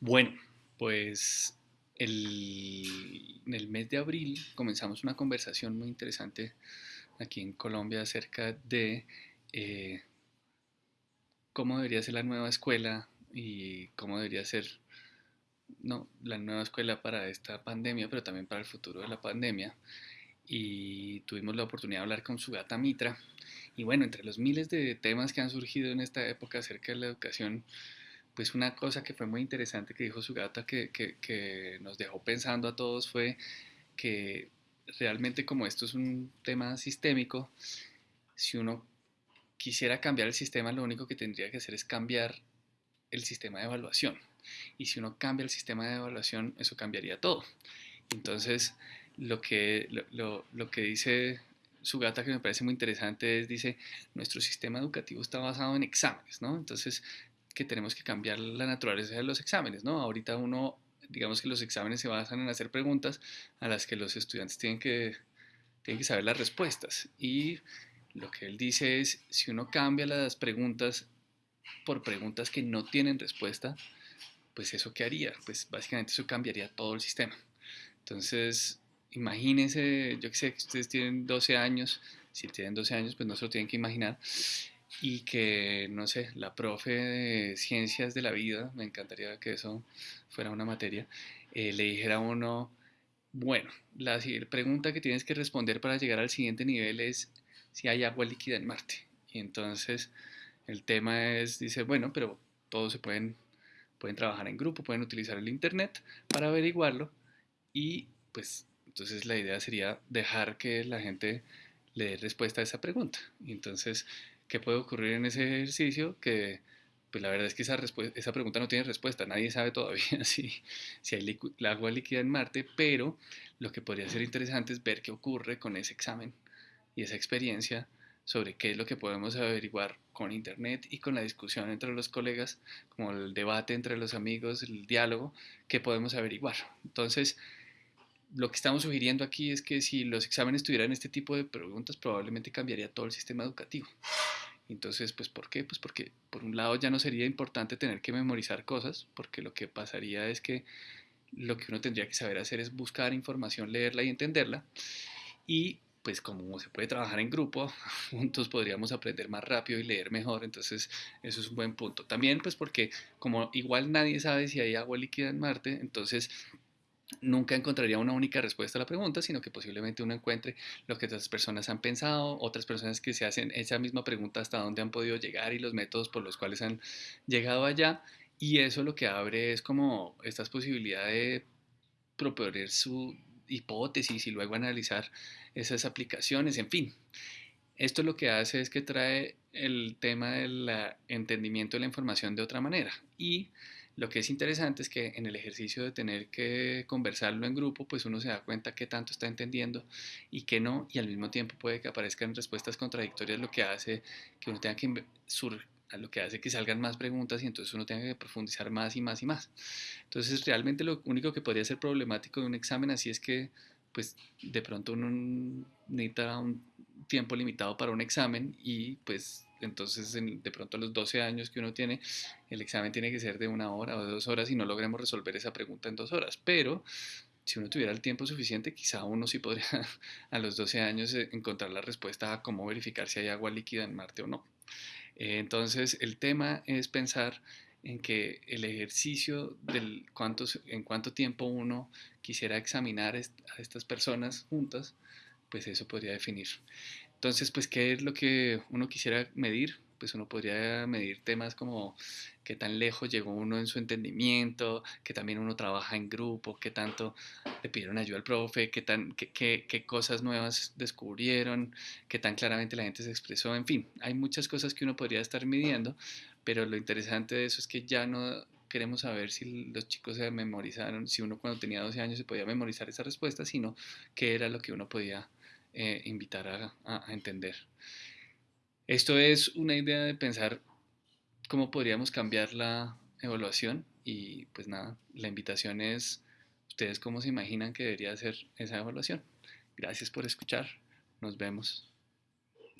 Bueno, pues el- en el mes de abril comenzamos una conversación muy interesante aquí en Colombia acerca de eh, cómo debería ser la nueva escuela y cómo debería ser, no, la nueva escuela para esta pandemia, pero también para el futuro de la pandemia. Y tuvimos la oportunidad de hablar con Sugata Mitra. Y bueno, entre los miles de temas que han surgido en esta época acerca de la educación, pues una cosa que fue muy interesante que dijo Sugata que, que, nos dejó pensando a todos fue que realmente como esto es un tema sistémico, si uno quisiera cambiar el sistema, lo único que tendría que hacer es cambiar el sistema de evaluación. Y si uno cambia el sistema de evaluación, eso cambiaría todo. Entonces, lo que, lo, lo, que dice Sugata, que me parece muy interesante, es, dice, nuestro sistema educativo está basado en exámenes, ¿no? Entonces, que tenemos que cambiar la naturaleza de los exámenes, ¿no? Ahorita uno, digamos que los exámenes se basan en hacer preguntas a las que los estudiantes tienen que, tienen que saber las respuestas. Y lo que él dice es, si uno cambia las preguntas por preguntas que no tienen respuesta, pues eso qué haría? Pues básicamente eso cambiaría todo el sistema. Entonces, imagínense, yo que sé que ustedes tienen 12 años, si tienen 12 años, pues no se lo tienen que imaginar, y que, no sé, la profe de ciencias de la vida, me encantaría que eso fuera una materia, eh, le dijera a uno, bueno, la pregunta que tienes que responder para llegar al siguiente nivel es si hay agua líquida en Marte. Y entonces el tema es, dice, bueno, pero todos se pueden, pueden trabajar en grupo, pueden utilizar el Internet para averiguarlo y pues entonces la idea sería dejar que la gente le dé respuesta a esa pregunta. Y entonces, ¿qué puede ocurrir en ese ejercicio? Que pues la verdad es que esa, esa pregunta no tiene respuesta, nadie sabe todavía si, si hay agua líquida en Marte, pero lo que podría ser interesante es ver qué ocurre con ese examen y esa experiencia sobre qué es lo que podemos averiguar con internet y con la discusión entre los colegas, como el debate entre los amigos, el diálogo, qué podemos averiguar. Entonces, lo que estamos sugiriendo aquí es que si los exámenes tuvieran este tipo de preguntas, probablemente cambiaría todo el sistema educativo. Entonces, pues, ¿por qué? Pues porque, por un lado, ya no sería importante tener que memorizar cosas, porque lo que pasaría es que lo que uno tendría que saber hacer es buscar información, leerla y entenderla. Y pues como se puede trabajar en grupo, juntos podríamos aprender más rápido y leer mejor, entonces eso es un buen punto. También pues porque como igual nadie sabe si hay agua líquida en Marte, entonces nunca encontraría una única respuesta a la pregunta, sino que posiblemente uno encuentre lo que otras personas han pensado, otras personas que se hacen esa misma pregunta hasta dónde han podido llegar y los métodos por los cuales han llegado allá, y eso lo que abre es como estas posibilidades de proponer su hipótesis y luego analizar esas aplicaciones, en fin. Esto lo que hace es que trae el tema del entendimiento de la información de otra manera. Y lo que es interesante es que en el ejercicio de tener que conversarlo en grupo, pues uno se da cuenta qué tanto está entendiendo y qué no, y al mismo tiempo puede que aparezcan respuestas contradictorias, lo que hace que uno tenga que sur lo que hace que salgan más preguntas y entonces uno tenga que profundizar más y más y más. Entonces realmente lo único que podría ser problemático de un examen así es que pues de pronto uno necesita un tiempo limitado para un examen y pues entonces de pronto a los 12 años que uno tiene, el examen tiene que ser de una hora o de dos horas y no logremos resolver esa pregunta en dos horas. Pero si uno tuviera el tiempo suficiente, quizá uno sí podría a los 12 años eh, encontrar la respuesta a cómo verificar si hay agua líquida en Marte o no. Eh, entonces, el tema es pensar en que el ejercicio del cuánto, en cuánto tiempo uno quisiera examinar a estas personas juntas, pues eso podría definir. Entonces, pues, ¿qué es lo que uno quisiera medir? Pues uno podría medir temas como qué tan lejos llegó uno en su entendimiento, que también uno trabaja en grupo, qué tanto le pidieron ayuda al profe, qué, tan, qué, qué, qué cosas nuevas descubrieron, qué tan claramente la gente se expresó, en fin, hay muchas cosas que uno podría estar midiendo, pero lo interesante de eso es que ya no queremos saber si los chicos se memorizaron, si uno cuando tenía 12 años se podía memorizar esa respuesta, sino qué era lo que uno podía eh, invitar a, a entender. Esto es una idea de pensar cómo podríamos cambiar la evaluación y pues nada, la invitación es ustedes cómo se imaginan que debería ser esa evaluación. Gracias por escuchar, nos vemos.